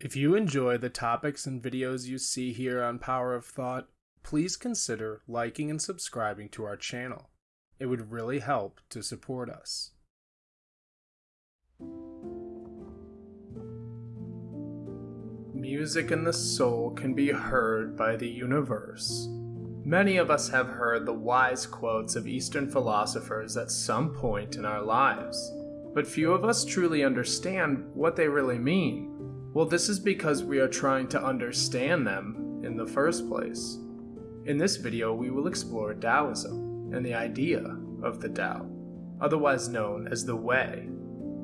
If you enjoy the topics and videos you see here on Power of Thought, please consider liking and subscribing to our channel. It would really help to support us. Music in the soul can be heard by the universe. Many of us have heard the wise quotes of Eastern philosophers at some point in our lives, but few of us truly understand what they really mean. Well, this is because we are trying to understand them in the first place. In this video, we will explore Taoism and the idea of the Tao, otherwise known as the Way.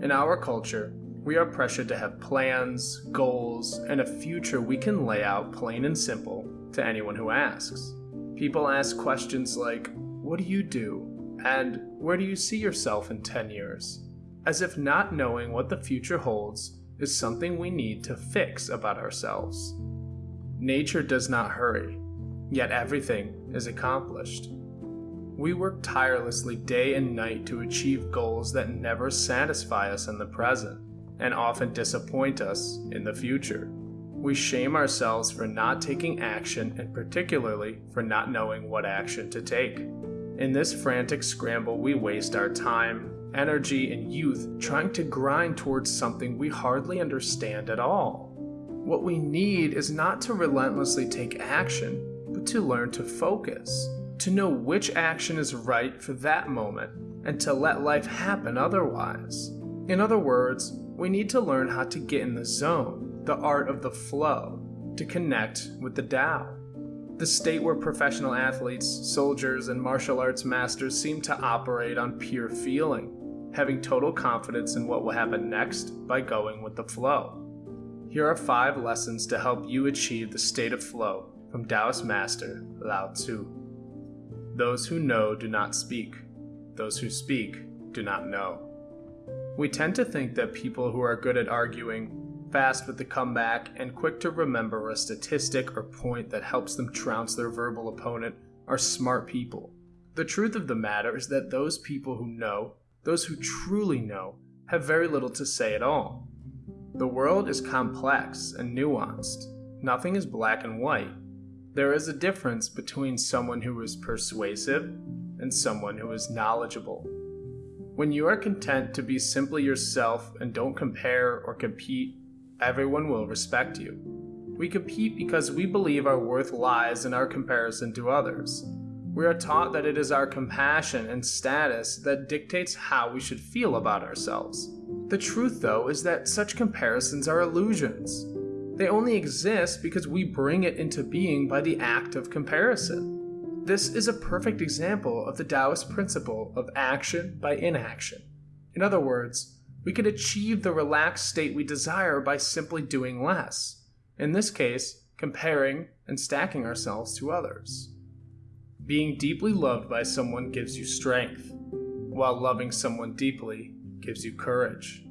In our culture, we are pressured to have plans, goals, and a future we can lay out plain and simple to anyone who asks. People ask questions like, What do you do? and Where do you see yourself in 10 years? As if not knowing what the future holds is something we need to fix about ourselves. Nature does not hurry, yet everything is accomplished. We work tirelessly day and night to achieve goals that never satisfy us in the present and often disappoint us in the future. We shame ourselves for not taking action and particularly for not knowing what action to take. In this frantic scramble, we waste our time, energy, and youth trying to grind towards something we hardly understand at all. What we need is not to relentlessly take action, but to learn to focus, to know which action is right for that moment, and to let life happen otherwise. In other words, we need to learn how to get in the zone, the art of the flow, to connect with the Tao. The state where professional athletes, soldiers, and martial arts masters seem to operate on pure feeling, having total confidence in what will happen next by going with the flow. Here are five lessons to help you achieve the state of flow from Taoist master Lao Tzu. Those who know do not speak. Those who speak do not know. We tend to think that people who are good at arguing, fast with the comeback, and quick to remember a statistic or point that helps them trounce their verbal opponent are smart people. The truth of the matter is that those people who know those who truly know have very little to say at all. The world is complex and nuanced. Nothing is black and white. There is a difference between someone who is persuasive and someone who is knowledgeable. When you are content to be simply yourself and don't compare or compete, everyone will respect you. We compete because we believe our worth lies in our comparison to others. We are taught that it is our compassion and status that dictates how we should feel about ourselves. The truth, though, is that such comparisons are illusions. They only exist because we bring it into being by the act of comparison. This is a perfect example of the Taoist principle of action by inaction. In other words, we can achieve the relaxed state we desire by simply doing less. In this case, comparing and stacking ourselves to others. Being deeply loved by someone gives you strength, while loving someone deeply gives you courage.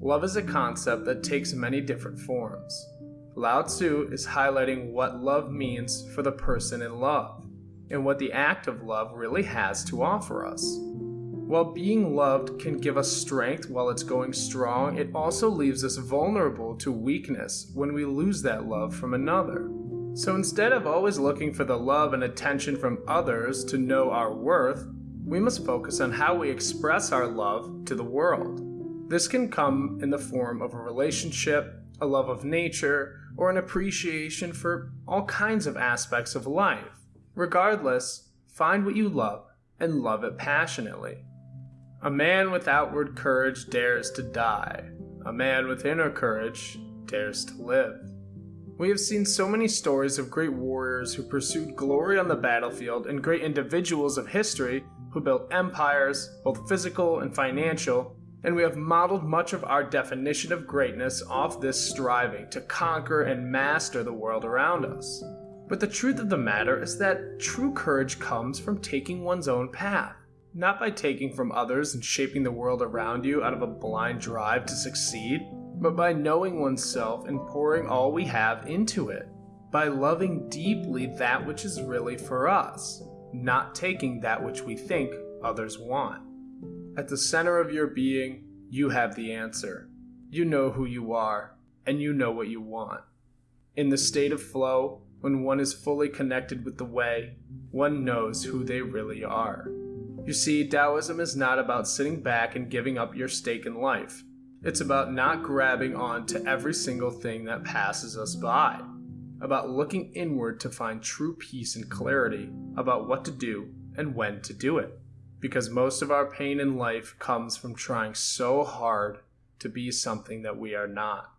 Love is a concept that takes many different forms. Lao Tzu is highlighting what love means for the person in love, and what the act of love really has to offer us. While being loved can give us strength while it's going strong, it also leaves us vulnerable to weakness when we lose that love from another. So instead of always looking for the love and attention from others to know our worth, we must focus on how we express our love to the world. This can come in the form of a relationship, a love of nature, or an appreciation for all kinds of aspects of life. Regardless, find what you love and love it passionately. A man with outward courage dares to die. A man with inner courage dares to live. We have seen so many stories of great warriors who pursued glory on the battlefield and great individuals of history who built empires, both physical and financial, and we have modeled much of our definition of greatness off this striving to conquer and master the world around us. But the truth of the matter is that true courage comes from taking one's own path, not by taking from others and shaping the world around you out of a blind drive to succeed but by knowing oneself and pouring all we have into it, by loving deeply that which is really for us, not taking that which we think others want. At the center of your being, you have the answer. You know who you are, and you know what you want. In the state of flow, when one is fully connected with the way, one knows who they really are. You see, Taoism is not about sitting back and giving up your stake in life. It's about not grabbing on to every single thing that passes us by, about looking inward to find true peace and clarity about what to do and when to do it. Because most of our pain in life comes from trying so hard to be something that we are not.